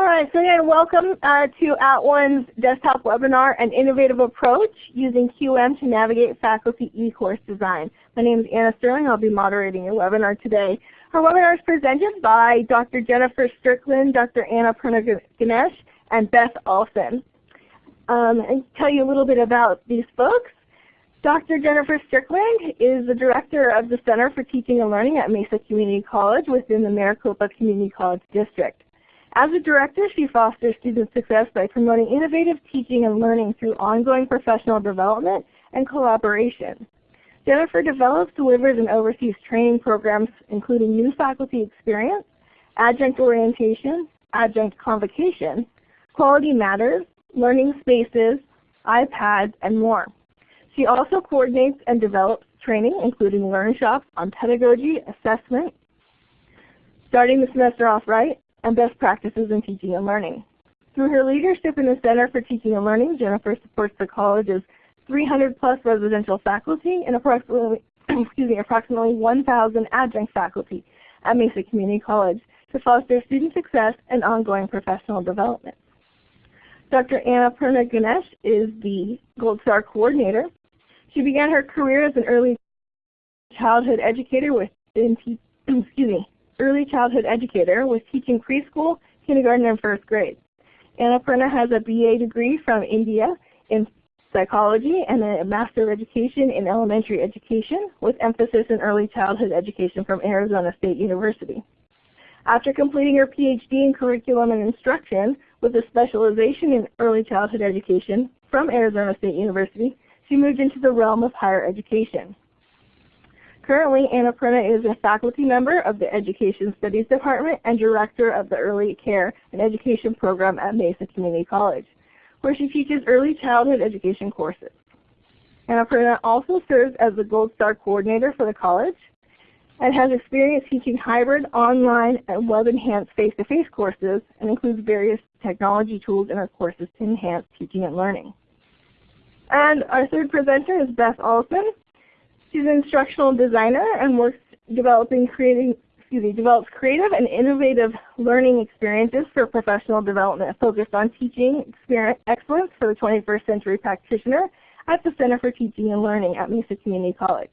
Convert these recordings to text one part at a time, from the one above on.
All right, so again, welcome uh, to At @ONE's desktop webinar, An Innovative Approach Using QM to Navigate Faculty e-Course Design. My name is Anna Sterling. I'll be moderating your webinar today. Our webinar is presented by Dr. Jennifer Strickland, Dr. Annapurna Ganesh, and Beth Olson. Um, and tell you a little bit about these folks. Dr. Jennifer Strickland is the Director of the Center for Teaching and Learning at Mesa Community College within the Maricopa Community College District. As a director, she fosters student success by promoting innovative teaching and learning through ongoing professional development and collaboration. Jennifer develops, delivers, and oversees training programs including new faculty experience, adjunct orientation, adjunct convocation, quality matters, learning spaces, iPads, and more. She also coordinates and develops training including learn shops on pedagogy, assessment, starting the semester off right, and best practices in teaching and learning. Through her leadership in the Center for Teaching and Learning, Jennifer supports the college's 300 plus residential faculty and approximately, excuse me, approximately 1,000 adjunct faculty at Mesa Community College to foster student success and ongoing professional development. Dr. Annapurna Ganesh is the Gold Star Coordinator she began her career as an early childhood educator with in, excuse me, early childhood educator with teaching preschool, kindergarten, and first grade. Annapurna has a BA degree from India in psychology and a Master of Education in Elementary Education with emphasis in early childhood education from Arizona State University. After completing her PhD in Curriculum and Instruction with a specialization in early childhood education from Arizona State University, she moved into the realm of higher education. Currently, Annapurna is a faculty member of the Education Studies Department and Director of the Early Care and Education Program at Mesa Community College, where she teaches early childhood education courses. Annapurna also serves as the Gold Star Coordinator for the college and has experience teaching hybrid, online, and web-enhanced face-to-face courses and includes various technology tools in her courses to enhance teaching and learning. And our third presenter is Beth Olson. She's an instructional designer and works developing creating excuse me, develops creative and innovative learning experiences for professional development focused on teaching excellence for the 21st century practitioner at the Center for Teaching and Learning at Mesa Community College.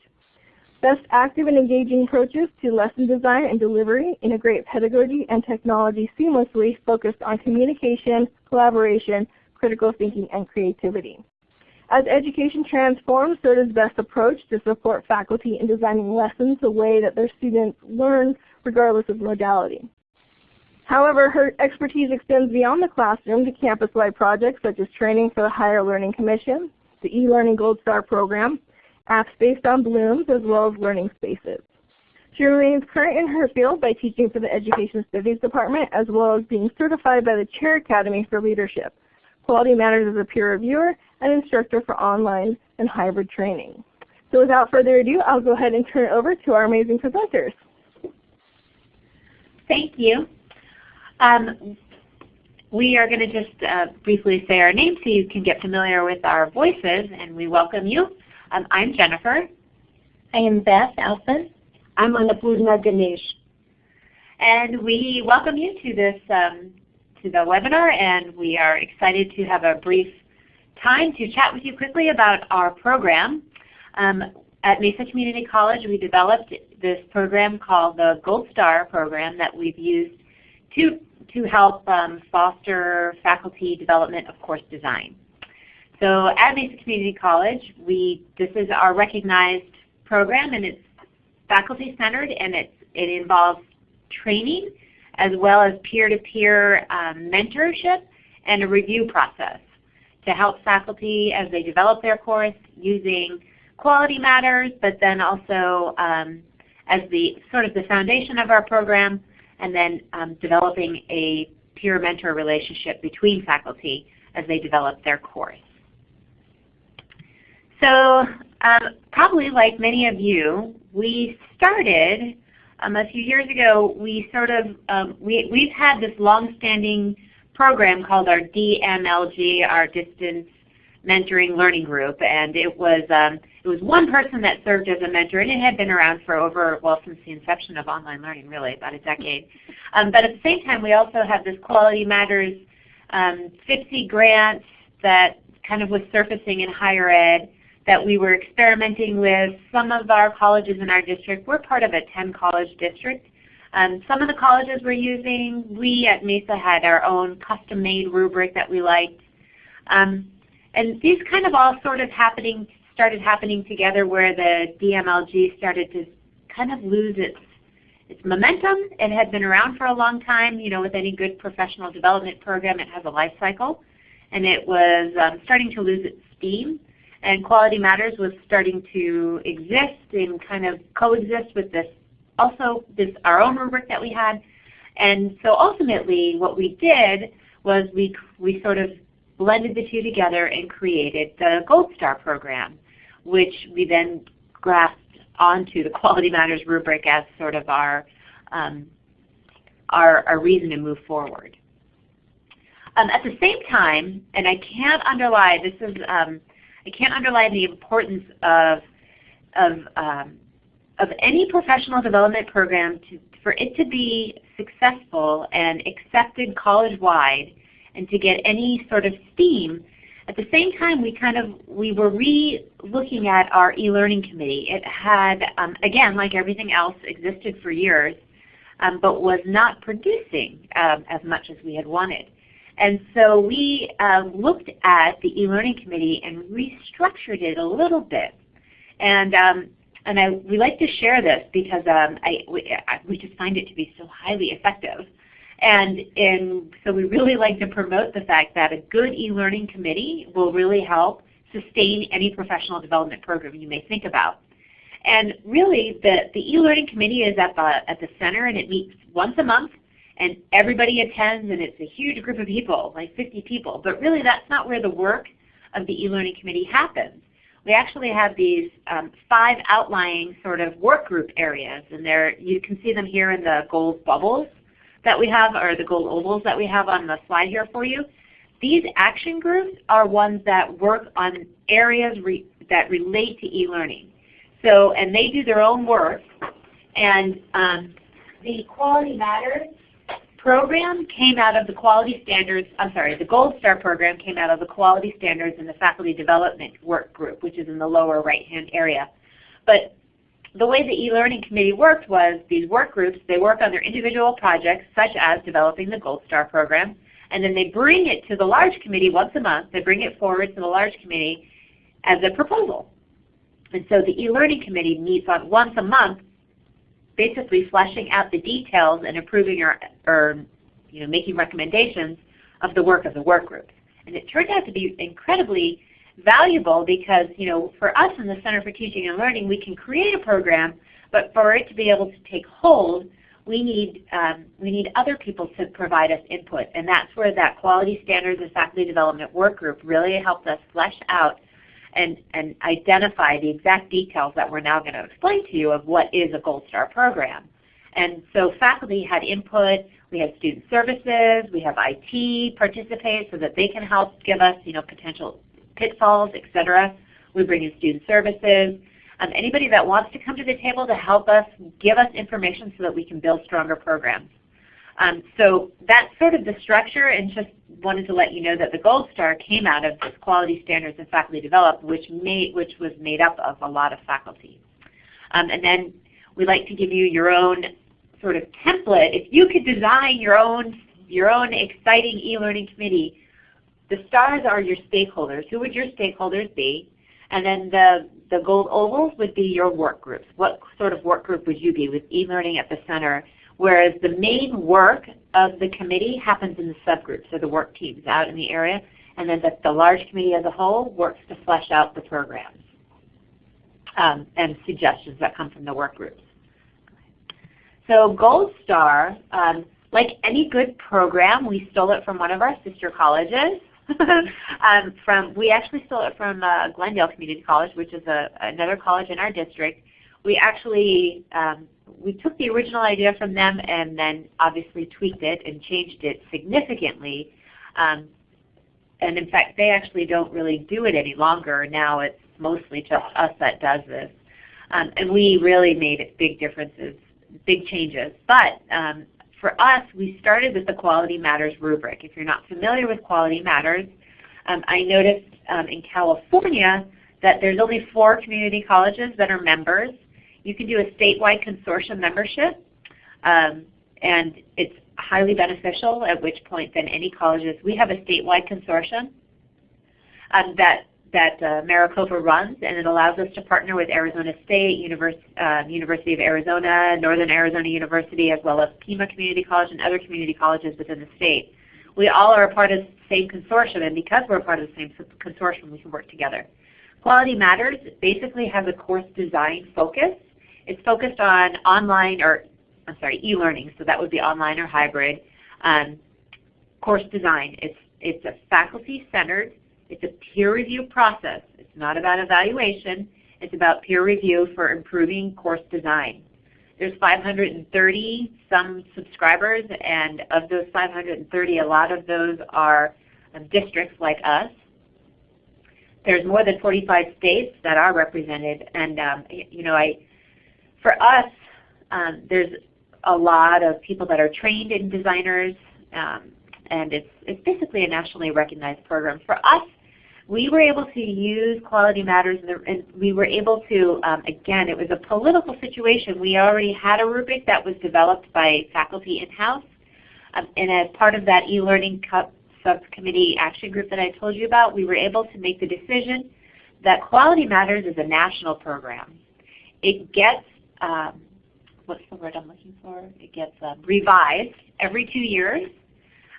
Best active and engaging approaches to lesson design and delivery integrate pedagogy and technology seamlessly focused on communication, collaboration, critical thinking, and creativity. As education transforms, so does BEST approach to support faculty in designing lessons the way that their students learn regardless of modality. However, her expertise extends beyond the classroom to campus-wide projects such as training for the Higher Learning Commission, the eLearning Gold Star Program, apps based on Blooms, as well as learning spaces. She remains current in her field by teaching for the Education Studies Department as well as being certified by the Chair Academy for Leadership. Quality Matters as a peer reviewer and instructor for online and hybrid training. So without further ado, I'll go ahead and turn it over to our amazing presenters. Thank you. Um, we are going to just uh, briefly say our names so you can get familiar with our voices, and we welcome you. Um, I'm Jennifer. I am Beth Alphen. I'm Annapurna Ganesh. And we welcome you to this um, to the webinar, and we are excited to have a brief time to chat with you quickly about our program. Um, at Mesa Community College, we developed this program called the Gold Star program that we've used to, to help um, foster faculty development of course design. So at Mesa Community College, we, this is our recognized program and it's faculty centered and it's, it involves training as well as peer-to-peer -peer, um, mentorship and a review process to help faculty as they develop their course using quality matters, but then also um, as the sort of the foundation of our program, and then um, developing a peer mentor relationship between faculty as they develop their course. So um, probably like many of you, we started um, a few years ago, we sort of, um, we, we've had this long-standing program called our DMLG, our Distance mentoring learning group, and it was um, it was one person that served as a mentor, and it had been around for over well since the inception of online learning, really about a decade. Um, but at the same time, we also have this Quality Matters um, FIPSE grant that kind of was surfacing in higher ed that we were experimenting with. Some of our colleges in our district, we're part of a 10 college district. Um, some of the colleges were using, we at Mesa had our own custom made rubric that we liked. Um, and these kind of all sort of happening, started happening together where the DMLG started to kind of lose its its momentum. It had been around for a long time. You know, with any good professional development program, it has a life cycle. And it was um, starting to lose its steam. And Quality Matters was starting to exist and kind of coexist with this also this our own rubric that we had. And so ultimately what we did was we, we sort of blended the two together and created the Gold Star program, which we then grasped onto the Quality Matters rubric as sort of our, um, our, our, reason to move forward. Um, at the same time, and I can't underlie, this is, um, I can't underline the importance of, of, um, of any professional development program to, for it to be successful and accepted college-wide and to get any sort of steam, at the same time we kind of we were re-looking at our e-learning committee. It had, um, again, like everything else, existed for years, um, but was not producing um, as much as we had wanted. And so we uh, looked at the e-learning committee and restructured it a little bit. And um, and I, we like to share this because um, I, we, I, we just find it to be so highly effective. And, and so we really like to promote the fact that a good e-learning committee will really help sustain any professional development program you may think about. And really the, the e-learning committee is at the, at the center and it meets once a month and everybody attends and it's a huge group of people, like 50 people. But really that's not where the work of the e-learning committee happens. We actually have these um, five outlying sort of work group areas and there you can see them here in the gold bubbles that we have, or the gold ovals that we have on the slide here for you, these action groups are ones that work on areas re that relate to e-learning. So, and they do their own work. And um, the Quality Matters program came out of the quality standards, I'm sorry, the Gold Star program came out of the quality standards in the faculty development work group, which is in the lower right hand area. But the way the e-learning committee worked was these work groups, they work on their individual projects such as developing the Gold Star program, and then they bring it to the large committee once a month. They bring it forward to the large committee as a proposal. And so the e-learning committee meets on once a month basically fleshing out the details and approving or, or you know, making recommendations of the work of the work groups. And it turned out to be incredibly valuable because you know, for us in the Center for Teaching and Learning, we can create a program, but for it to be able to take hold, we need, um, we need other people to provide us input. And that's where that Quality Standards and Faculty Development Work Group really helped us flesh out and, and identify the exact details that we're now going to explain to you of what is a Gold Star program. And so faculty had input, we had student services, we have IT participate so that they can help give us you know, potential pitfalls, etc. We bring in student services. Um, anybody that wants to come to the table to help us, give us information so that we can build stronger programs. Um, so that's sort of the structure and just wanted to let you know that the Gold Star came out of this Quality Standards and Faculty Develop, which, made, which was made up of a lot of faculty. Um, and then we like to give you your own sort of template. If you could design your own, your own exciting e-learning committee, the stars are your stakeholders. Who would your stakeholders be? And then the, the gold ovals would be your work groups. What sort of work group would you be with e-learning at the center? Whereas the main work of the committee happens in the subgroups, or the work teams out in the area. And then the, the large committee as a whole works to flesh out the programs um, and suggestions that come from the work groups. So Gold Star, um, like any good program, we stole it from one of our sister colleges. um, from we actually stole it from uh, Glendale Community College, which is a, another college in our district. We actually um, we took the original idea from them and then obviously tweaked it and changed it significantly. Um, and in fact, they actually don't really do it any longer. Now it's mostly just us that does this. Um, and we really made big differences, big changes. But um, for us, we started with the Quality Matters rubric. If you're not familiar with Quality Matters, um, I noticed um, in California that there's only four community colleges that are members. You can do a statewide consortium membership, um, and it's highly beneficial, at which point then any colleges, we have a statewide consortium um, that that uh, Maricopa runs, and it allows us to partner with Arizona State, Univers uh, University of Arizona, Northern Arizona University, as well as Pima Community College and other community colleges within the state. We all are a part of the same consortium, and because we're a part of the same consortium, we can work together. Quality Matters basically has a course design focus. It's focused on online, or I'm sorry, e-learning, so that would be online or hybrid. Um, course design, it's, it's a faculty-centered it's a peer review process. It's not about evaluation. It's about peer review for improving course design. There's 530 some subscribers, and of those 530, a lot of those are um, districts like us. There's more than 45 states that are represented, and um, you know, I, for us, um, there's a lot of people that are trained in designers, um, and it's, it's basically a nationally recognized program. For us, we were able to use Quality Matters, and we were able to, um, again, it was a political situation. We already had a rubric that was developed by faculty in-house, um, and as part of that e-learning subcommittee action group that I told you about, we were able to make the decision that Quality Matters is a national program. It gets, um, what's the word I'm looking for? It gets um, revised every two years.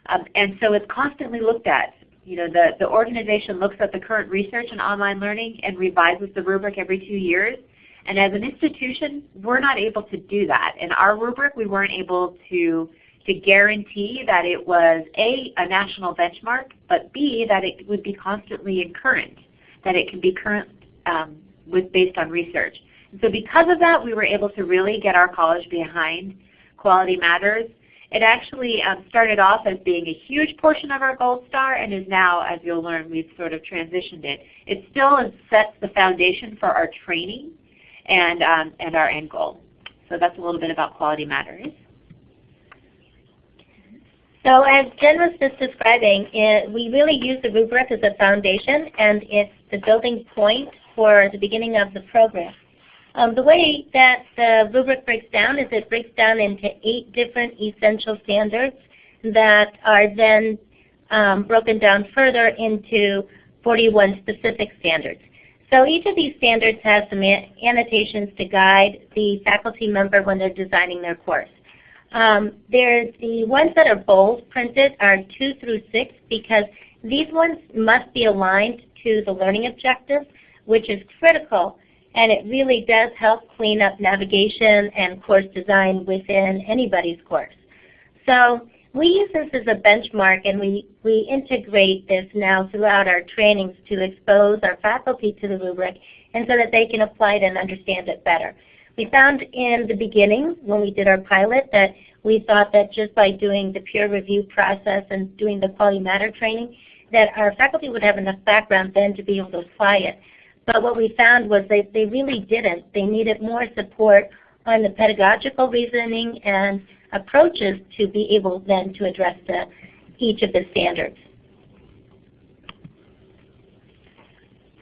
Um, and so it's constantly looked at you know, the, the organization looks at the current research in online learning and revises the rubric every two years. And as an institution, we're not able to do that. In our rubric, we weren't able to, to guarantee that it was A, a national benchmark, but B, that it would be constantly in current, that it can be current um, with, based on research. So because of that, we were able to really get our college behind Quality Matters it actually um, started off as being a huge portion of our Gold Star and is now, as you'll learn, we've sort of transitioned it. It still sets the foundation for our training and, um, and our end goal. So that's a little bit about Quality Matters. So as Jen was just describing, it, we really use the rubric as a foundation and it's the building point for the beginning of the program. Um, the way that the rubric breaks down is it breaks down into eight different essential standards that are then um, broken down further into 41 specific standards. So each of these standards has some annotations to guide the faculty member when they're designing their course. Um, there's the ones that are bold printed are 2 through 6 because these ones must be aligned to the learning objectives, which is critical and it really does help clean up navigation and course design within anybody's course. So we use this as a benchmark and we, we integrate this now throughout our trainings to expose our faculty to the rubric and so that they can apply it and understand it better. We found in the beginning when we did our pilot that we thought that just by doing the peer review process and doing the quality matter training that our faculty would have enough background then to be able to apply it. But what we found was they, they really didn't. They needed more support on the pedagogical reasoning and approaches to be able then to address the, each of the standards.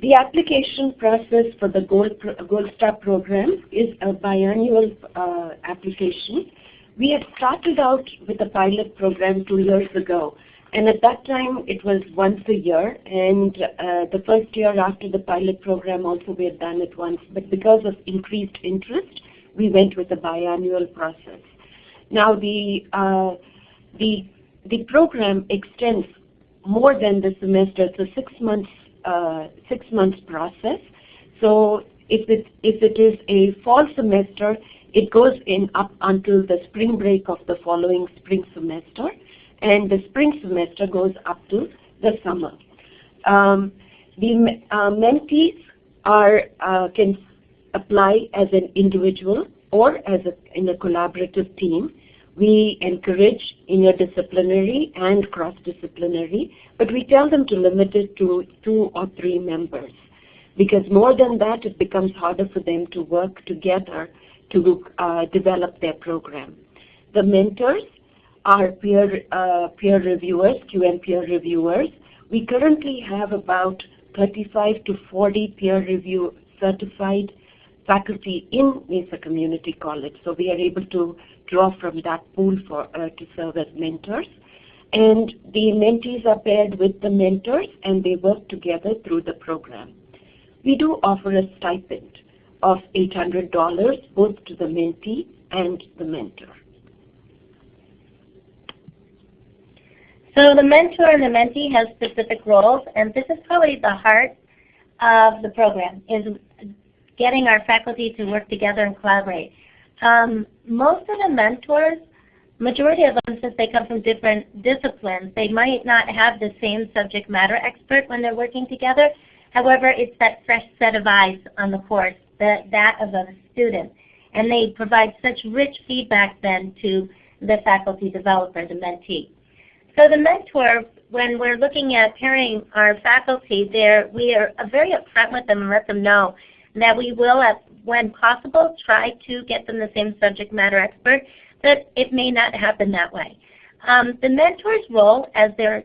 The application process for the Gold, Gold Star program is a biannual uh, application. We had started out with a pilot program two years ago and at that time, it was once a year. And uh, the first year after the pilot program also we had done it once. But because of increased interest, we went with a biannual process. Now the, uh, the, the program extends more than the semester. It's a six months, uh, six months process. So if it, if it is a fall semester, it goes in up until the spring break of the following spring semester and the spring semester goes up to the summer. Um, the uh, mentees are, uh, can apply as an individual or as a, in a collaborative team. We encourage interdisciplinary and cross-disciplinary, but we tell them to limit it to two or three members because more than that it becomes harder for them to work together to uh, develop their program. The mentors are peer, uh, peer reviewers, QM peer reviewers. We currently have about 35 to 40 peer review certified faculty in Mesa Community College. So we are able to draw from that pool for, uh, to serve as mentors. And the mentees are paired with the mentors and they work together through the program. We do offer a stipend of $800 both to the mentee and the mentor. So the mentor and the mentee have specific roles, and this is probably the heart of the program, is getting our faculty to work together and collaborate. Um, most of the mentors, majority of them, since they come from different disciplines, they might not have the same subject matter expert when they're working together. However, it's that fresh set of eyes on the course, that, that of a student. And they provide such rich feedback then to the faculty developer, the mentee. So the mentor, when we're looking at pairing our faculty there, we are very upfront with them and let them know that we will, when possible, try to get them the same subject matter expert, but it may not happen that way. Um, the mentor's role as they're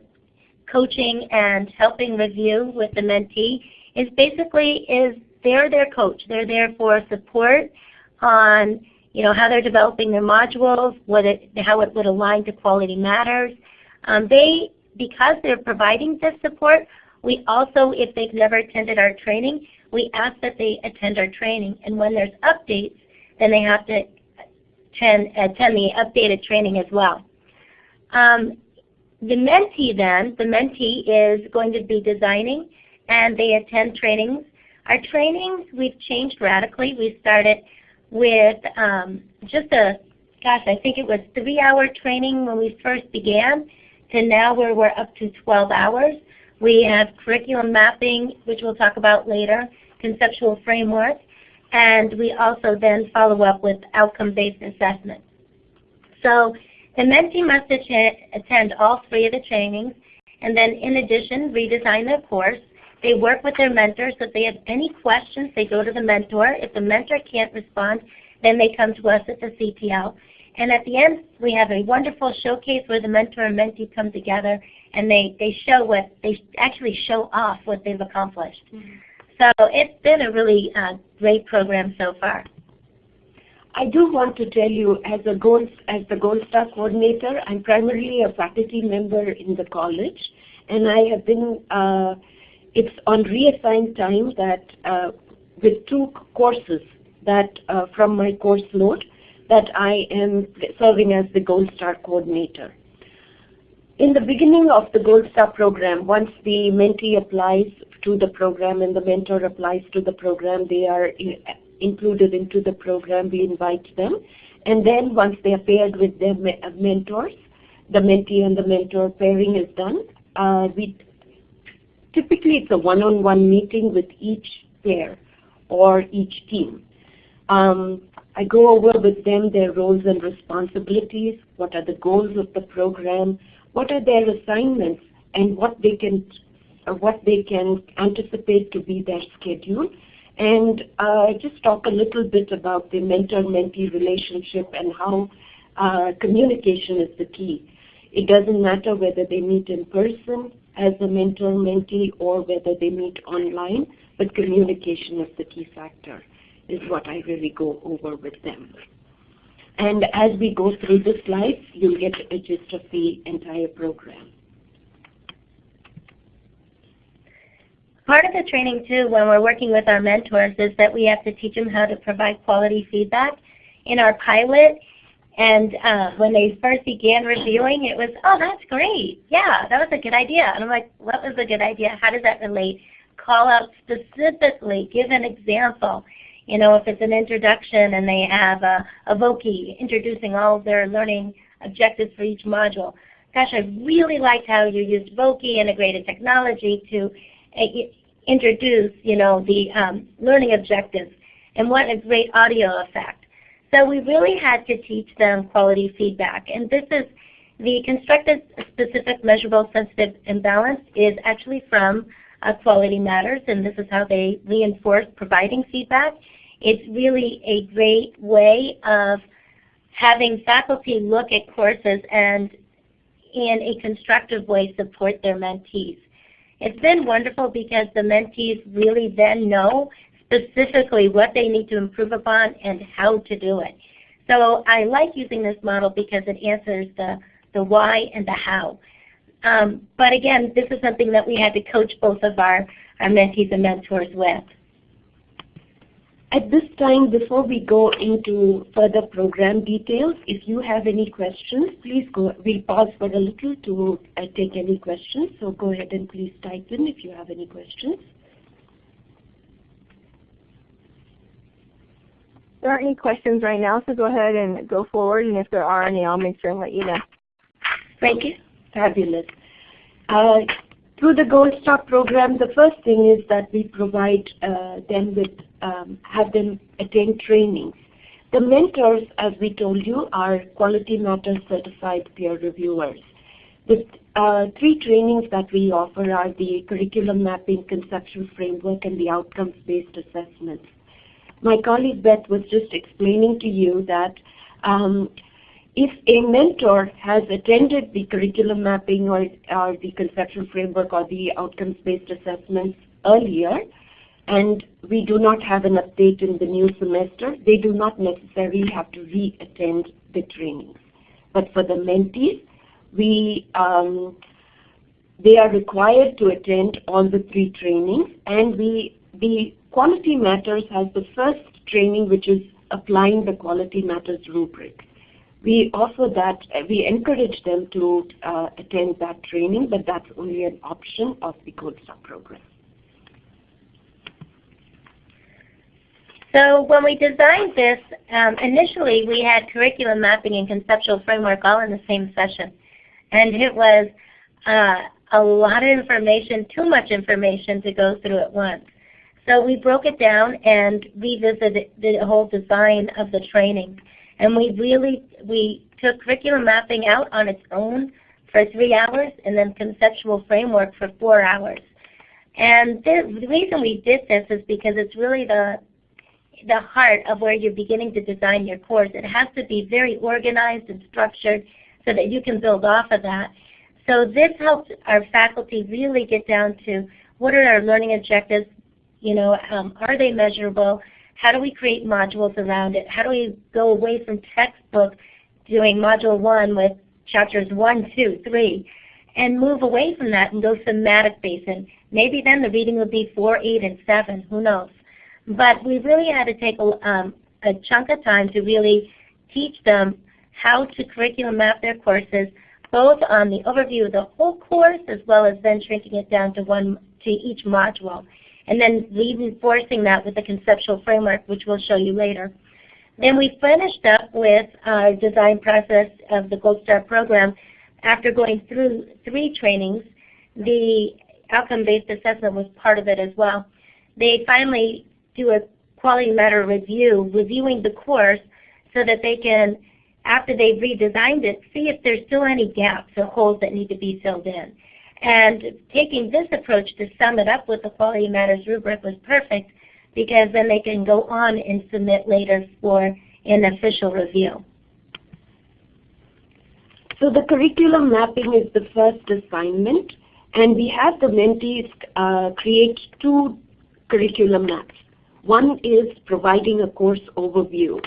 coaching and helping review with the mentee is basically is they're their coach. They're there for support on you know how they're developing their modules, what it, how it would align to quality matters, um, they, because they're providing this support, we also, if they've never attended our training, we ask that they attend our training. And when there's updates, then they have to attend, attend the updated training as well. Um, the mentee then, the mentee is going to be designing and they attend trainings. Our trainings, we've changed radically. We started with um, just a, gosh, I think it was three-hour training when we first began to now where we're up to 12 hours. We have curriculum mapping, which we'll talk about later, conceptual framework, and we also then follow up with outcome-based assessment. So the mentee must attend all three of the trainings, and then in addition, redesign their course. They work with their mentor, so if they have any questions, they go to the mentor. If the mentor can't respond, then they come to us at the CTL. And at the end, we have a wonderful showcase where the mentor and mentee come together and they, they show what, they actually show off what they've accomplished. Mm -hmm. So it's been a really uh, great program so far. I do want to tell you, as a Gold, as the Gold Star coordinator, I'm primarily a faculty member in the college, and I have been. Uh, it's on reassigned time that uh, with two courses that uh, from my course load, that I am serving as the Gold Star coordinator. In the beginning of the Gold Star program, once the mentee applies to the program and the mentor applies to the program, they are included into the program, we invite them. And then once they are paired with their uh, mentors, the mentee and the mentor pairing is done. Uh, we Typically it's a one-on-one -on -one meeting with each pair or each team. Um, I go over with them their roles and responsibilities, what are the goals of the program, what are their assignments, and what they can uh, what they can anticipate to be their schedule. And uh, just talk a little bit about the mentor-mentee relationship and how uh, communication is the key. It doesn't matter whether they meet in person as a mentor-mentee or whether they meet online, but communication is the key factor is what I really go over with them. And as we go through the slides, you'll get a gist of the entire program. Part of the training too, when we're working with our mentors, is that we have to teach them how to provide quality feedback. In our pilot, and uh, when they first began reviewing, it was, oh, that's great. Yeah, that was a good idea. And I'm like, what was a good idea? How does that relate? Call out specifically, give an example. You know, if it's an introduction and they have a, a Voki introducing all their learning objectives for each module. Gosh, I really liked how you used Voki integrated technology to uh, introduce, you know, the um, learning objectives. And what a great audio effect. So we really had to teach them quality feedback. And this is the constructed specific measurable sensitive imbalance is actually from uh, Quality Matters, and this is how they reinforce providing feedback. It's really a great way of having faculty look at courses and in a constructive way support their mentees. It's been wonderful because the mentees really then know specifically what they need to improve upon and how to do it. So I like using this model because it answers the, the why and the how. Um, but again, this is something that we had to coach both of our, our mentees and mentors with. At this time, before we go into further program details, if you have any questions, please go. We'll pause for a little to uh, take any questions. So go ahead and please type in if you have any questions. There aren't any questions right now, so go ahead and go forward. And if there are any, I'll make sure and let you know. Thank you. Fabulous. Uh, through the Gold Star program, the first thing is that we provide uh, them with, um, have them attend trainings. The mentors, as we told you, are Quality Matters certified peer reviewers. The uh, three trainings that we offer are the curriculum mapping, conceptual framework, and the outcomes-based assessments. My colleague Beth was just explaining to you that um, if a mentor has attended the curriculum mapping or, or the conceptual framework or the outcomes-based assessments earlier, and we do not have an update in the new semester, they do not necessarily have to re-attend the trainings. But for the mentees, we, um, they are required to attend all the three trainings, and we, the Quality Matters has the first training, which is applying the Quality Matters rubric we offer that, we encourage them to uh, attend that training, but that's only an option of the Gold Star program. So when we designed this, um, initially we had curriculum mapping and conceptual framework all in the same session. And it was uh, a lot of information, too much information to go through at once. So we broke it down and revisited the whole design of the training. And we really, we took curriculum mapping out on its own for three hours and then conceptual framework for four hours. And the, the reason we did this is because it's really the, the heart of where you're beginning to design your course. It has to be very organized and structured so that you can build off of that. So this helps our faculty really get down to what are our learning objectives, you know, um, are they measurable, how do we create modules around it? How do we go away from textbook doing module one with chapters one, two, three, and move away from that and go thematic based? And maybe then the reading would be four, eight, and seven. Who knows? But we really had to take a, um, a chunk of time to really teach them how to curriculum map their courses, both on the overview of the whole course as well as then shrinking it down to one to each module and then reinforcing that with the conceptual framework, which we'll show you later. Then we finished up with our design process of the Gold Star program. After going through three trainings, the outcome-based assessment was part of it as well. They finally do a quality matter review, reviewing the course so that they can, after they've redesigned it, see if there's still any gaps or holes that need to be filled in. And taking this approach to sum it up with the Quality Matters rubric was perfect because then they can go on and submit later for an official review. So the curriculum mapping is the first assignment and we have the mentees uh, create two curriculum maps. One is providing a course overview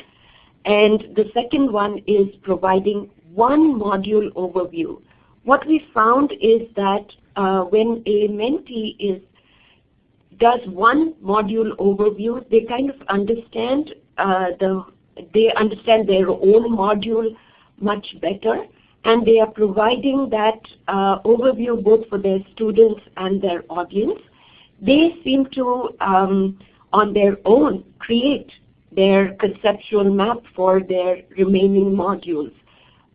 and the second one is providing one module overview what we found is that uh, when a mentee is does one module overview, they kind of understand uh, the they understand their own module much better, and they are providing that uh, overview both for their students and their audience. They seem to, um, on their own, create their conceptual map for their remaining modules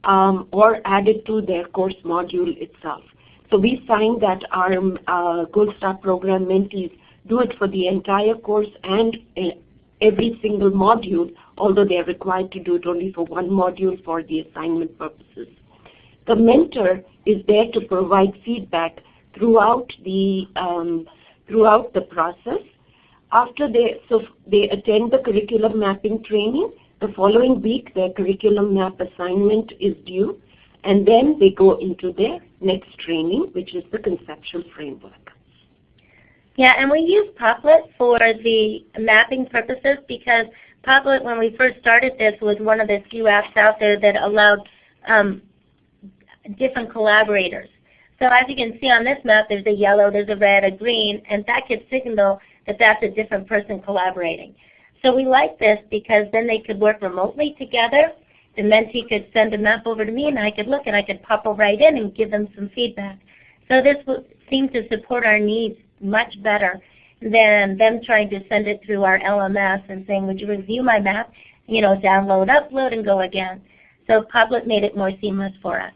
um, or added to their course module itself. So we find that our uh, Gold Star program mentees do it for the entire course and uh, every single module although they are required to do it only for one module for the assignment purposes. The mentor is there to provide feedback throughout the um, throughout the process. After they so they attend the curriculum mapping training, the following week their curriculum map assignment is due, and then they go into their next training, which is the conceptual framework. Yeah, and we use Padlet for the mapping purposes because Padlet, when we first started this, was one of the few apps out there that allowed um, different collaborators. So as you can see on this map, there's a yellow, there's a red, a green, and that could signal that that's a different person collaborating. So we like this because then they could work remotely together. The mentee could send a map over to me and I could look and I could pop right in and give them some feedback. So this seemed to support our needs much better than them trying to send it through our LMS and saying, would you review my map, you know, download, upload, and go again. So Padlet made it more seamless for us.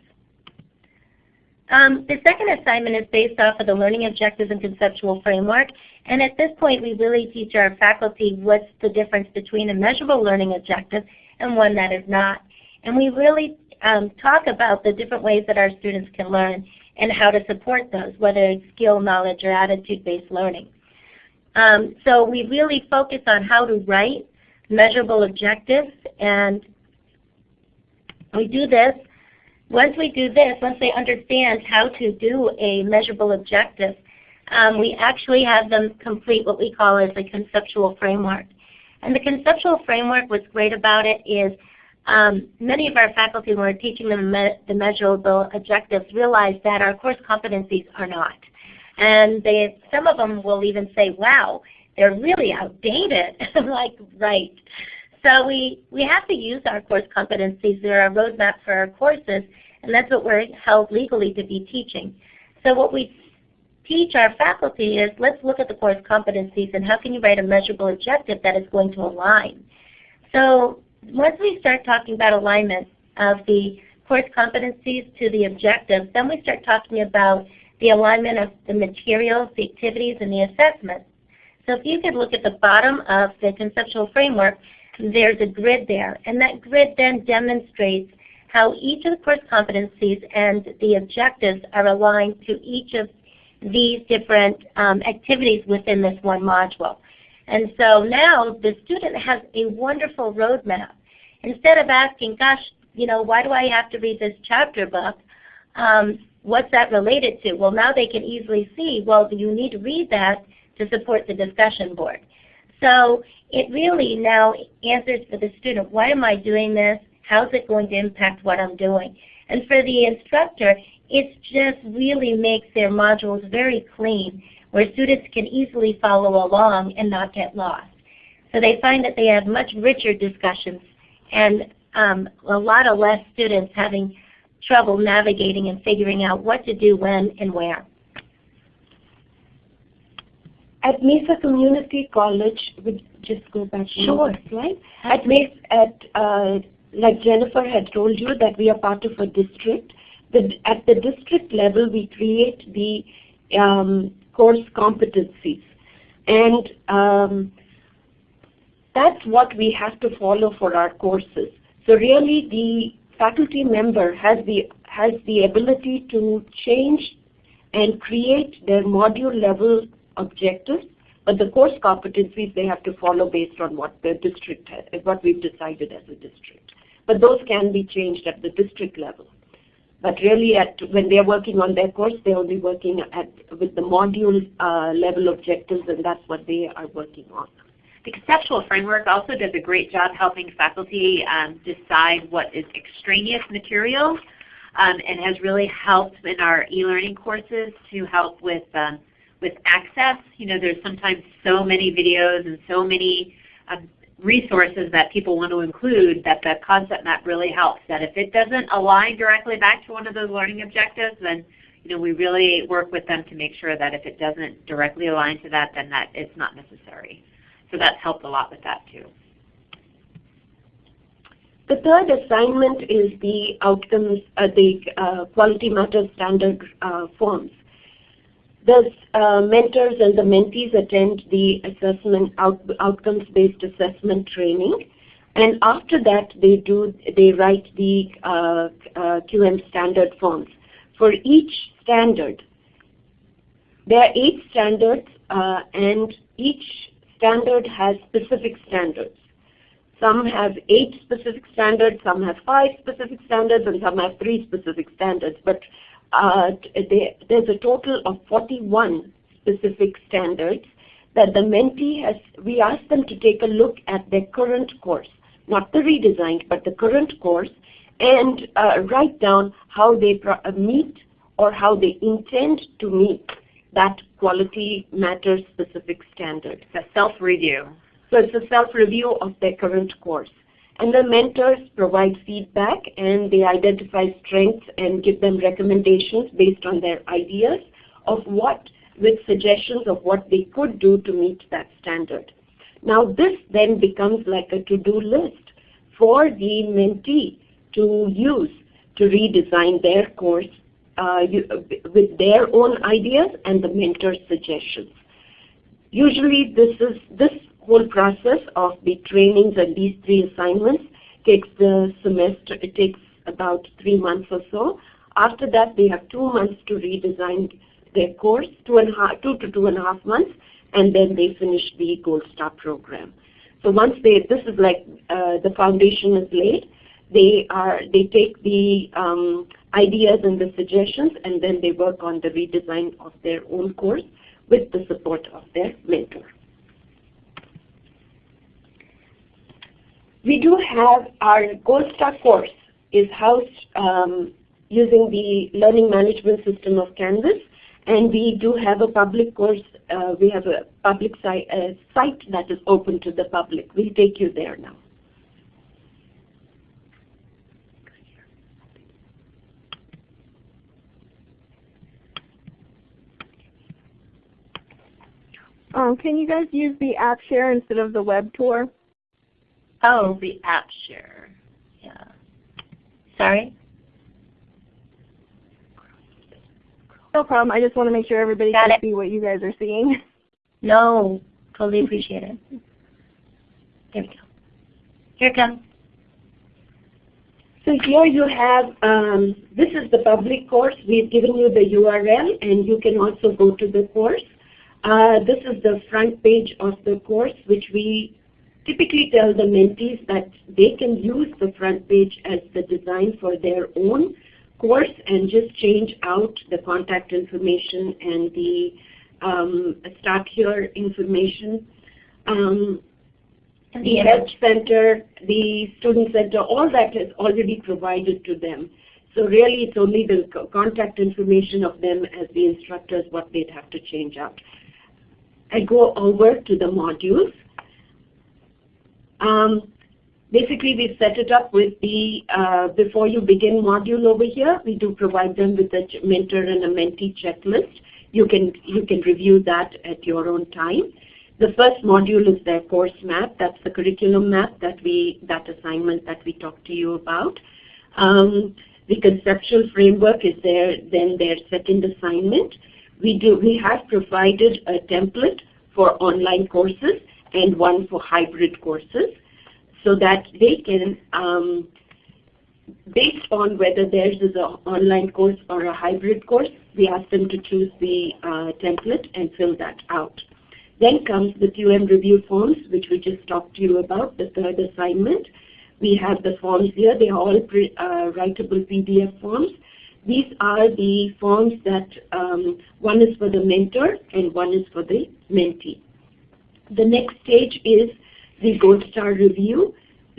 Um, the second assignment is based off of the learning objectives and conceptual framework. And at this point, we really teach our faculty what's the difference between a measurable learning objective and one that is not. And we really um, talk about the different ways that our students can learn and how to support those, whether it's skill, knowledge, or attitude-based learning. Um, so we really focus on how to write measurable objectives, and we do this. Once we do this, once they understand how to do a measurable objective, um, we actually have them complete what we call as a conceptual framework. And the conceptual framework, what's great about it is um, many of our faculty, when we're teaching them me the measurable objectives, realize that our course competencies are not. And they, some of them will even say, wow, they're really outdated. I'm like, right. So we, we have to use our course competencies. They're a roadmap for our courses, and that's what we're held legally to be teaching. So what we teach our faculty is let's look at the course competencies and how can you write a measurable objective that is going to align. So once we start talking about alignment of the course competencies to the objectives, then we start talking about the alignment of the materials, the activities, and the assessments. So if you could look at the bottom of the conceptual framework, there's a grid there. And that grid then demonstrates how each of the course competencies and the objectives are aligned to each of these different um, activities within this one module. And so now the student has a wonderful roadmap. Instead of asking, gosh, you know, why do I have to read this chapter book? Um, what's that related to? Well, now they can easily see, well, you need to read that to support the discussion board. So it really now answers for the student, why am I doing this? How's it going to impact what I'm doing? And for the instructor, it just really makes their modules very clean where students can easily follow along and not get lost. So they find that they have much richer discussions and um, a lot of less students having trouble navigating and figuring out what to do when and where. At Mesa Community College, we just go back to sure. slide. At Mesa, at uh, like Jennifer had told you that we are part of a district. The, at the district level, we create the um, course competencies. And um, that's what we have to follow for our courses. So really the faculty member has the, has the ability to change and create their module level objectives, but the course competencies they have to follow based on what the district, has, what we've decided as a district. But those can be changed at the district level. But really, at, when they're working on their course, they're only working at, with the module uh, level objectives, and that's what they are working on. The conceptual framework also does a great job helping faculty um, decide what is extraneous material um, and has really helped in our e-learning courses to help with, um, with access. You know, there's sometimes so many videos and so many um, resources that people want to include that the concept map really helps. That if it doesn't align directly back to one of those learning objectives, then you know, we really work with them to make sure that if it doesn't directly align to that, then that it's not necessary. So that's helped a lot with that too. The third assignment is the outcomes, uh, the uh, quality matters standard uh, forms. The uh, mentors and the mentees attend the assessment out, outcomes-based assessment training. And after that, they do they write the uh, uh, QM standard forms. For each standard, there are eight standards, uh, and each standard has specific standards. Some have eight specific standards, some have five specific standards, and some have three specific standards. But uh, they, there's a total of 41 specific standards that the mentee has, we ask them to take a look at their current course, not the redesigned, but the current course, and uh, write down how they uh, meet or how they intend to meet that quality matter specific standard. It's a self-review. So it's a self-review of their current course. And the mentors provide feedback and they identify strengths and give them recommendations based on their ideas of what, with suggestions of what they could do to meet that standard. Now this then becomes like a to-do list for the mentee to use to redesign their course uh, you, with their own ideas and the mentor's suggestions. Usually this is this whole process of the trainings and these three assignments takes the semester, it takes about three months or so. After that, they have two months to redesign their course, two and two to two and a half months, and then they finish the Gold Star program. So once they, this is like uh, the foundation is laid, they are they take the um, ideas and the suggestions, and then they work on the redesign of their own course with the support of their mentor. We do have our Gold Star course is housed um, using the learning management system of Canvas. And we do have a public course, uh, we have a public site, a site that is open to the public. We'll take you there now. Um, can you guys use the app share instead of the web tour? Oh, the app share. Yeah. Sorry? No problem. I just want to make sure everybody Got can it. see what you guys are seeing. No, totally appreciate it. There we go. Here it comes. So here you have, um, this is the public course. We've given you the URL and you can also go to the course. Uh, this is the front page of the course which we typically tell the mentees that they can use the front page as the design for their own course and just change out the contact information and the um, start here information. Um, the help center, the student center, all that is already provided to them. So really it's only the contact information of them as the instructors what they'd have to change out. I go over to the modules. Um, basically we set it up with the, uh, before you begin module over here, we do provide them with a mentor and a mentee checklist. You can, you can review that at your own time. The first module is their course map. That's the curriculum map that we, that assignment that we talked to you about. Um, the conceptual framework is their, then their second assignment. We do, we have provided a template for online courses and one for hybrid courses so that they can, um, based on whether theirs is an online course or a hybrid course, we ask them to choose the uh, template and fill that out. Then comes the QM review forms, which we just talked to you about, the third assignment. We have the forms here. They are all pre, uh, writable PDF forms. These are the forms that um, one is for the mentor and one is for the mentee. The next stage is the Gold Star review,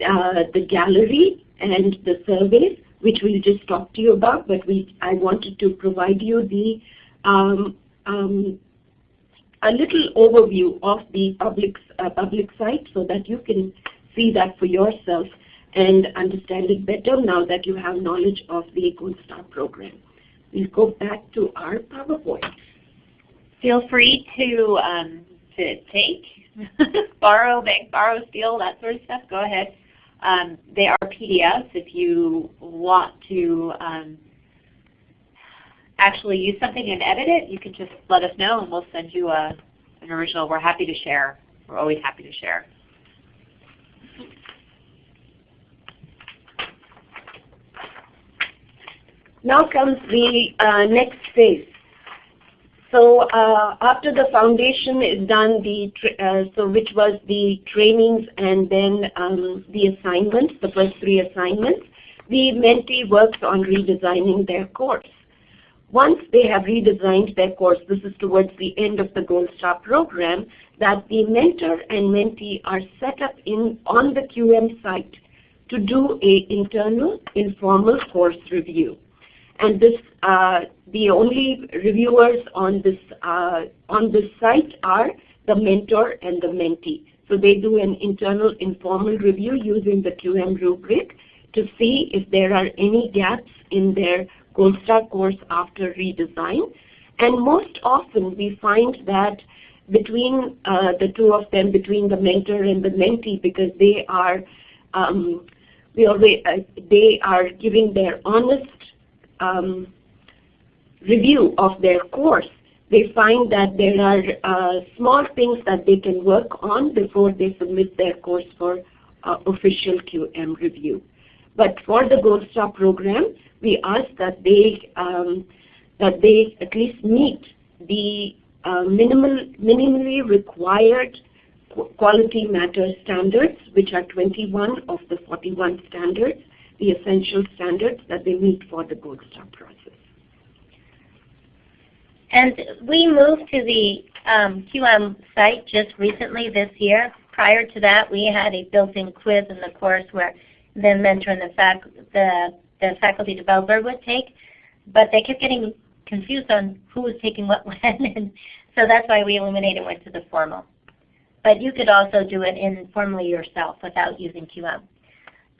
uh, the gallery, and the surveys, which we'll just talk to you about, but we, I wanted to provide you the um, um, a little overview of the public, uh, public site so that you can see that for yourself and understand it better now that you have knowledge of the Gold Star program. We'll go back to our PowerPoint. Feel free to um, to take, borrow, bank, borrow, steal, that sort of stuff, go ahead. Um, they are PDFs if you want to um, actually use something and edit it, you can just let us know and we'll send you a, an original. We're happy to share. We're always happy to share. Now comes the uh, next phase. So uh, after the foundation is done, the uh, so which was the trainings and then um, the assignments, the first three assignments, the mentee works on redesigning their course. Once they have redesigned their course, this is towards the end of the Gold Star program, that the mentor and mentee are set up in on the QM site to do a internal informal course review. And this, uh, the only reviewers on this, uh, on this site are the mentor and the mentee. So they do an internal informal review using the QM rubric to see if there are any gaps in their Gold Star course after redesign. And most often we find that between uh, the two of them, between the mentor and the mentee, because they are um, we always, uh, they are giving their honest um, review of their course, they find that there are uh, small things that they can work on before they submit their course for uh, official QM review. But for the Gold Star program, we ask that they um, that they at least meet the uh, minimal, minimally required quality matter standards, which are 21 of the 41 standards, the essential standards that they meet for the Gold Star process. And we moved to the um, QM site just recently this year. Prior to that, we had a built-in quiz in the course where the mentor and the, fac the, the faculty developer would take, but they kept getting confused on who was taking what when, and so that's why we eliminated and went to the formal. But you could also do it informally yourself without using QM.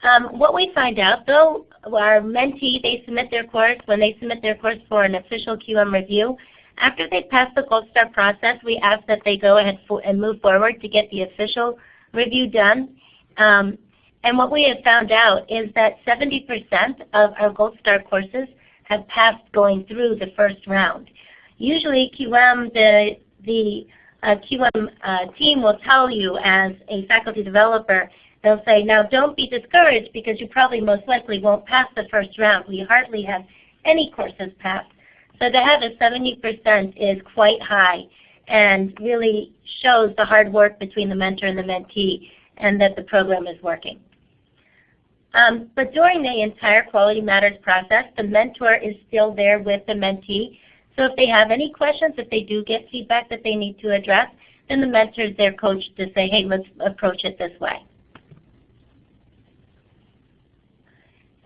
Um, what we find out though, our mentee, they submit their course, when they submit their course for an official QM review, after they pass the Gold Star process, we ask that they go ahead and move forward to get the official review done. Um, and what we have found out is that 70% of our Gold Star courses have passed going through the first round. Usually QM, the, the uh, QM uh, team will tell you as a faculty developer They'll say, now don't be discouraged because you probably most likely won't pass the first round. We hardly have any courses passed. So to have a 70% is quite high and really shows the hard work between the mentor and the mentee and that the program is working. Um, but during the entire Quality Matters process, the mentor is still there with the mentee. So if they have any questions, if they do get feedback that they need to address, then the mentor is their coach to say, hey, let's approach it this way.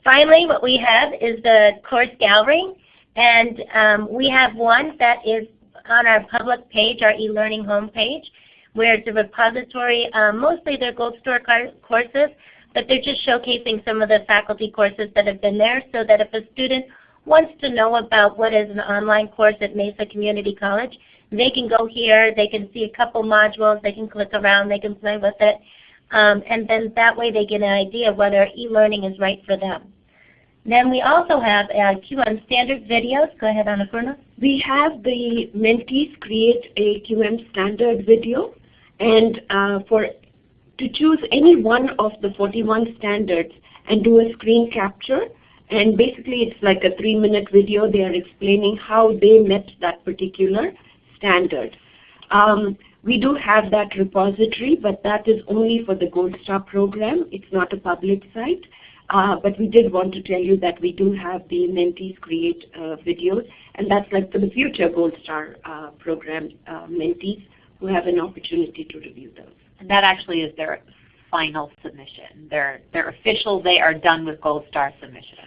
Finally, what we have is the course gallery. And um, we have one that is on our public page, our e-learning homepage, where it's a repository. Um, mostly they're Gold Star courses, but they're just showcasing some of the faculty courses that have been there so that if a student wants to know about what is an online course at Mesa Community College, they can go here, they can see a couple modules, they can click around, they can play with it. Um, and then that way they get an idea whether e-learning is right for them. Then we also have uh, QM standard videos. Go ahead, Annapurna. We have the mentees create a QM standard video and uh, for to choose any one of the 41 standards and do a screen capture and basically it's like a three minute video. They are explaining how they met that particular standard. Um, we do have that repository, but that is only for the Gold Star program. It's not a public site. Uh, but we did want to tell you that we do have the mentees create uh, videos, and that's like for the future Gold Star uh, program uh, mentees who have an opportunity to review those. And that actually is their final submission. They're, they're official, they are done with Gold Star submission.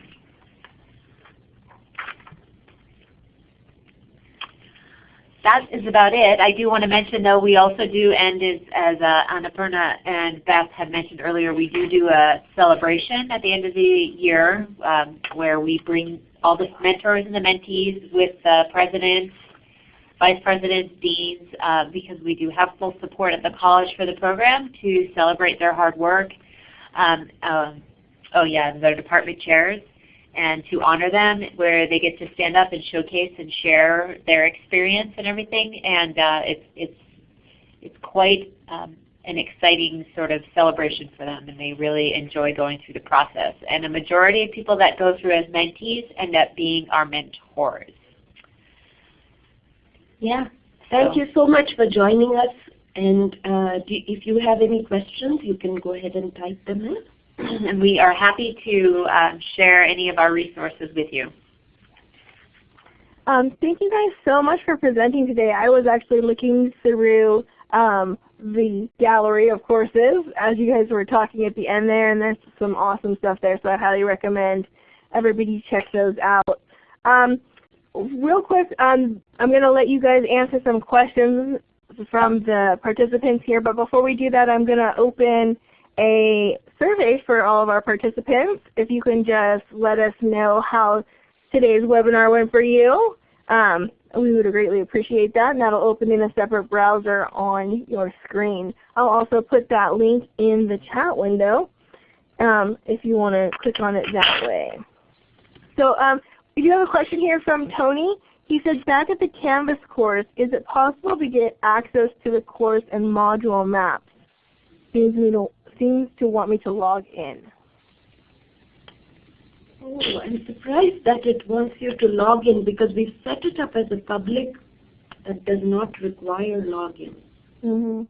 That is about it. I do want to mention though we also do end as, as uh, Annapurna and Beth had mentioned earlier, we do do a celebration at the end of the year um, where we bring all the mentors and the mentees with the presidents, vice presidents, deans, uh, because we do have full support at the college for the program to celebrate their hard work. Um, um, oh yeah, their department chairs and to honor them where they get to stand up and showcase and share their experience and everything. And uh, it's, it's, it's quite um, an exciting sort of celebration for them and they really enjoy going through the process. And a majority of people that go through as mentees end up being our mentors. Yeah. Thank so. you so much for joining us. And uh, do, if you have any questions, you can go ahead and type them in. and we are happy to um, share any of our resources with you. Um, thank you guys so much for presenting today. I was actually looking through um, the gallery of courses as you guys were talking at the end there, and there's some awesome stuff there, so I highly recommend everybody check those out. Um, real quick, um, I'm going to let you guys answer some questions from the participants here, but before we do that, I'm going to open a survey for all of our participants. If you can just let us know how today's webinar went for you. Um, we would greatly appreciate that, and that'll open in a separate browser on your screen. I'll also put that link in the chat window um, if you want to click on it that way. So um, we do have a question here from Tony. He says, back at the Canvas course, is it possible to get access to the course and module maps? Seems, to, seems to want me to log in. Oh, I'm surprised that it wants you to log in because we've set it up as a public that does not require login. Mm -hmm.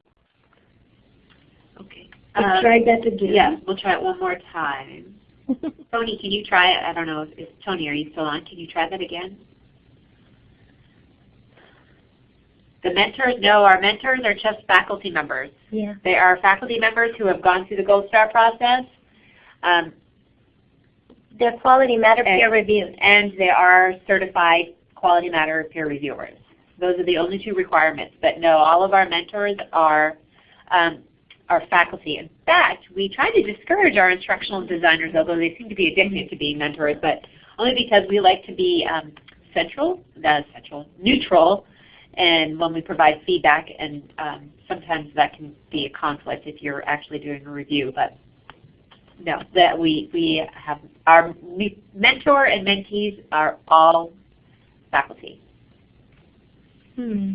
Okay. Let's um, try that again. Yeah, we'll try it one more time. Tony, can you try it? I don't know. If, if, Tony, are you still on? Can you try that again? The mentors, no, our mentors are just faculty members. Yeah. They are faculty members who have gone through the Gold Star process. Um, they're quality matter peer reviewed. And they are certified quality matter peer reviewers. Those are the only two requirements. But no, all of our mentors are um, are faculty. In fact, we try to discourage our instructional designers, although they seem to be addicted to being mentors, but only because we like to be um, central, uh, central, neutral, and when we provide feedback, and um, sometimes that can be a conflict if you're actually doing a review. But no, that we, we have our mentor and mentees are all faculty. Hmm.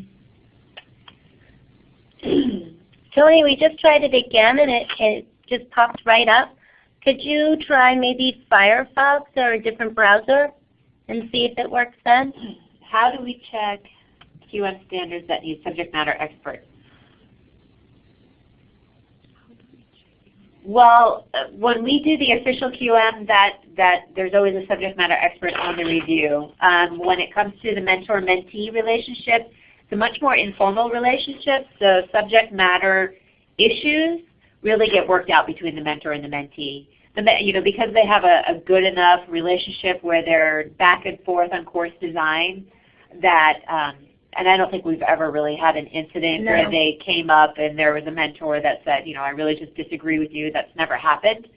Tony, we just tried it again and it, it just popped right up. Could you try maybe Firefox or a different browser and see if it works then? How do we check QM standards that need subject matter experts? Well, when we do the official QM, that, that there's always a subject matter expert on the review. Um, when it comes to the mentor-mentee relationship, it's a much more informal relationship. So subject matter issues really get worked out between the mentor and the mentee. The, you know, because they have a, a good enough relationship where they're back and forth on course design, that um, and I don't think we've ever really had an incident no. where they came up and there was a mentor that said, you know, I really just disagree with you. That's never happened.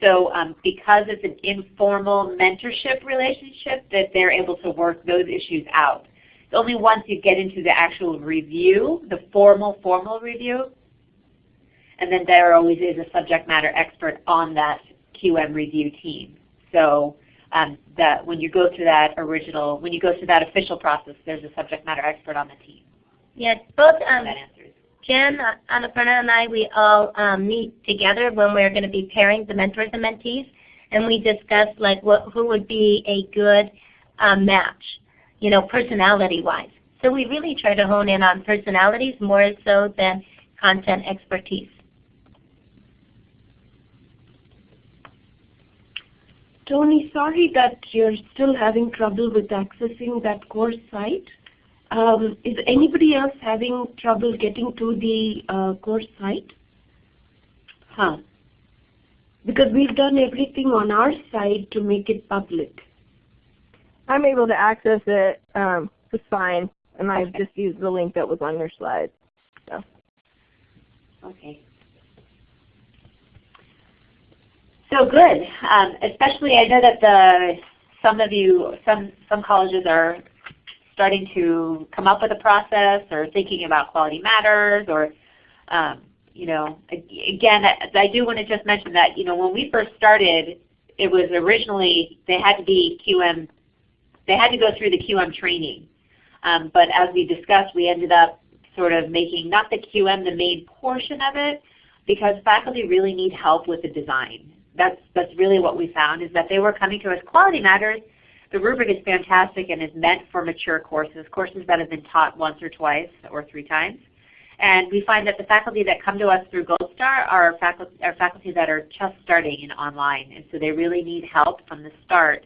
So um, because it's an informal mentorship relationship that they're able to work those issues out. It's only once you get into the actual review, the formal, formal review, and then there always is a subject matter expert on that QM review team. So um, that when you go through that original, when you go through that official process, there's a subject matter expert on the team. Yeah, both um, Jen, Annapurna, and I, we all um, meet together when we're going to be pairing the mentors and mentees, and we discuss like what who would be a good um, match, you know, personality-wise. So we really try to hone in on personalities more so than content expertise. Tony, sorry that you're still having trouble with accessing that course site. Um, is anybody else having trouble getting to the uh, course site? Huh. Because we've done everything on our side to make it public. I'm able to access it um, just fine, and I've just used the link that was on your slide. So. Okay. So good. Um, especially I know that the some of you, some some colleges are starting to come up with a process or thinking about quality matters or um, you know, again, I do want to just mention that, you know, when we first started, it was originally, they had to be QM, they had to go through the QM training. Um, but as we discussed, we ended up sort of making not the QM the main portion of it because faculty really need help with the design. That's, that's really what we found is that they were coming to us, quality matters, the rubric is fantastic and is meant for mature courses, courses that have been taught once or twice or three times. And we find that the faculty that come to us through Gold Star are faculty, are faculty that are just starting in online. And so they really need help from the start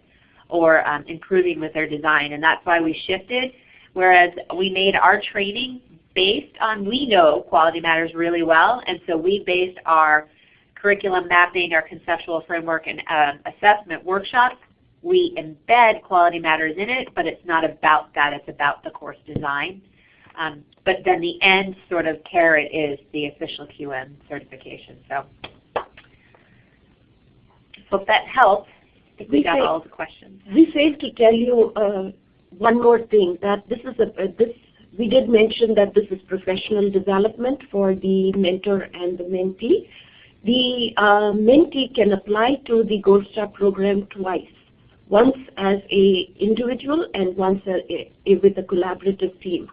or um, improving with their design. And that's why we shifted. Whereas we made our training based on, we know quality matters really well. And so we based our curriculum mapping, our conceptual framework, and um, assessment workshops we embed quality matters in it, but it's not about that. It's about the course design. Um, but then the end sort of carrot is the official QM certification. So hope that helps. I think we, we got all the questions. We failed to tell you uh, one more thing that this is a uh, this we did mention that this is professional development for the mentor and the mentee. The uh, mentee can apply to the Gold Star program twice once as a individual and once a, a, with a collaborative team.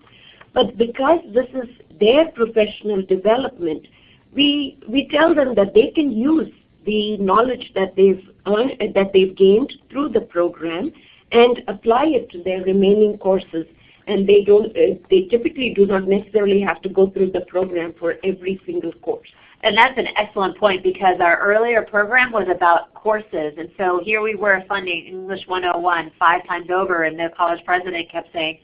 But because this is their professional development, we, we tell them that they can use the knowledge that they've earned, that they've gained through the program and apply it to their remaining courses. And they don't, uh, they typically do not necessarily have to go through the program for every single course. And that's an excellent point because our earlier program was about courses. And so here we were funding English 101 five times over and the college president kept saying,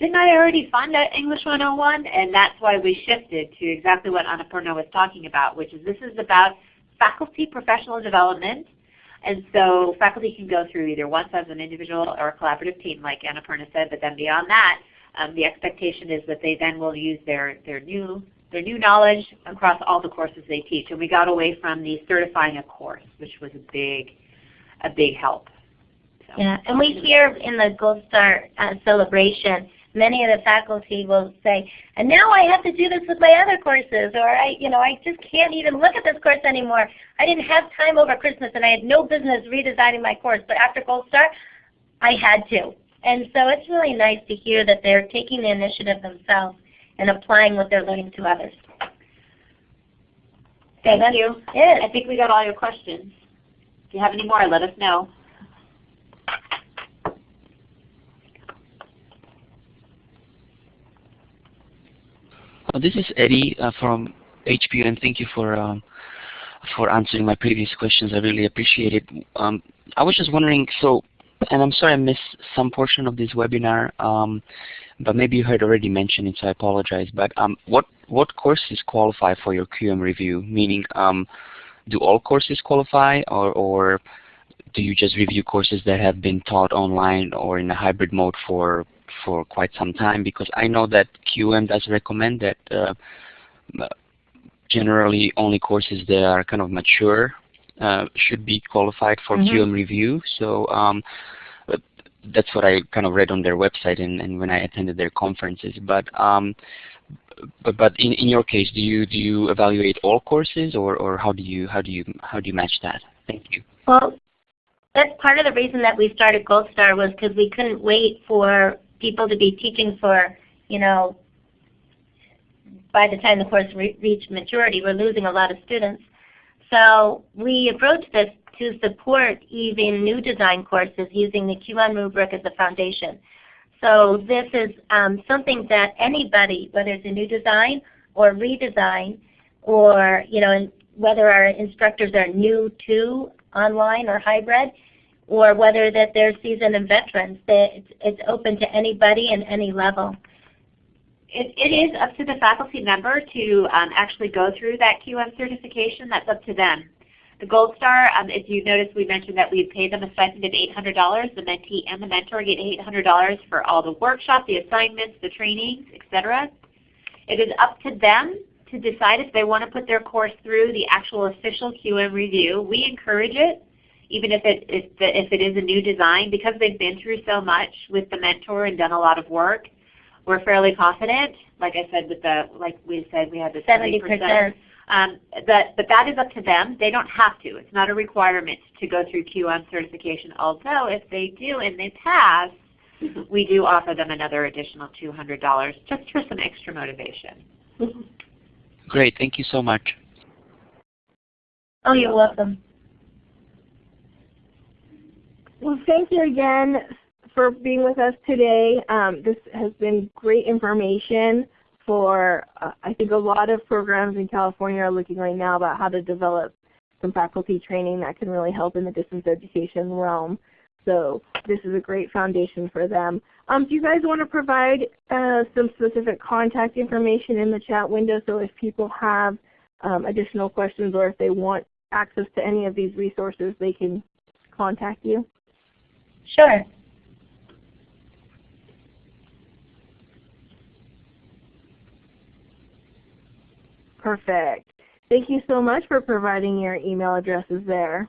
didn't I already fund that English 101? And that's why we shifted to exactly what Annapurna was talking about, which is this is about faculty professional development. And so faculty can go through either once as an individual or a collaborative team like Annapurna said, but then beyond that, um, the expectation is that they then will use their, their new their new knowledge across all the courses they teach. And we got away from the certifying a course, which was a big, a big help. So. Yeah, and we hear in the Gold Star uh, celebration, many of the faculty will say, and now I have to do this with my other courses, or I, you know, I just can't even look at this course anymore. I didn't have time over Christmas and I had no business redesigning my course, but after Gold Star, I had to. And so it's really nice to hear that they're taking the initiative themselves and applying what they're learning to others. Thank so you. It. I think we got all your questions. If you have any more, let us know. Uh, this is Eddie uh, from HPU, and thank you for um, for answering my previous questions. I really appreciate it. Um, I was just wondering, so, and I'm sorry I missed some portion of this webinar. Um, but maybe you had already mentioned it, so I apologize. But um, what what courses qualify for your QM review? Meaning, um, do all courses qualify, or or do you just review courses that have been taught online or in a hybrid mode for for quite some time? Because I know that QM does recommend that uh, generally only courses that are kind of mature uh, should be qualified for mm -hmm. QM review. So um, that's what I kind of read on their website and, and when I attended their conferences. But um, but but in, in your case, do you do you evaluate all courses or, or how do you how do you how do you match that? Thank you. Well, that's part of the reason that we started Gold Star was because we couldn't wait for people to be teaching for you know by the time the course re reached maturity, we're losing a lot of students. So we approached this to support even new design courses using the QM rubric as a foundation. So this is um, something that anybody, whether it's a new design or redesign, or you know, whether our instructors are new to online or hybrid, or whether that they're seasoned and veterans, it's, it's open to anybody and any level. It, it is up to the faculty member to um, actually go through that QM certification. That's up to them. The Gold Star, um, if you notice, we mentioned that we pay them a stipend of $800. The mentee and the mentor get $800 for all the workshops, the assignments, the trainings, etc. It is up to them to decide if they want to put their course through the actual official QM review. We encourage it, even if it, if, the, if it is a new design, because they've been through so much with the mentor and done a lot of work. We're fairly confident. Like I said, with the like we said, we had the 70 percent um, that, but that is up to them. They don't have to. It's not a requirement to go through QM certification, although if they do and they pass, we do offer them another additional $200 just for some extra motivation. Great. Thank you so much. Oh, you're welcome. Well, thank you again for being with us today. Um, this has been great information for, uh, I think a lot of programs in California are looking right now about how to develop some faculty training that can really help in the distance education realm. So this is a great foundation for them. Um, do you guys want to provide uh, some specific contact information in the chat window so if people have um, additional questions or if they want access to any of these resources, they can contact you? Sure. Perfect. Thank you so much for providing your email addresses there.